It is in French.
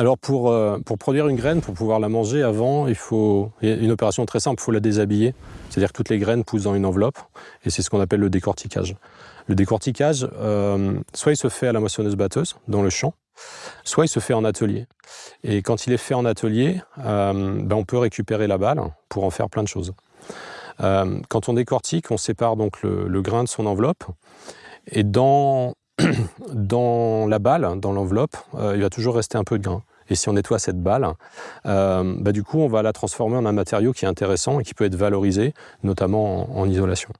Alors pour, euh, pour produire une graine, pour pouvoir la manger avant, il faut une opération très simple, il faut la déshabiller. C'est-à-dire que toutes les graines poussent dans une enveloppe et c'est ce qu'on appelle le décortiquage. Le décortiquage, euh, soit il se fait à la moissonneuse-batteuse dans le champ, soit il se fait en atelier. Et quand il est fait en atelier, euh, ben on peut récupérer la balle pour en faire plein de choses. Quand on décortique, on sépare donc le, le grain de son enveloppe et dans, dans la balle, dans l'enveloppe, euh, il va toujours rester un peu de grain. Et si on nettoie cette balle, euh, bah, du coup, on va la transformer en un matériau qui est intéressant et qui peut être valorisé, notamment en, en isolation.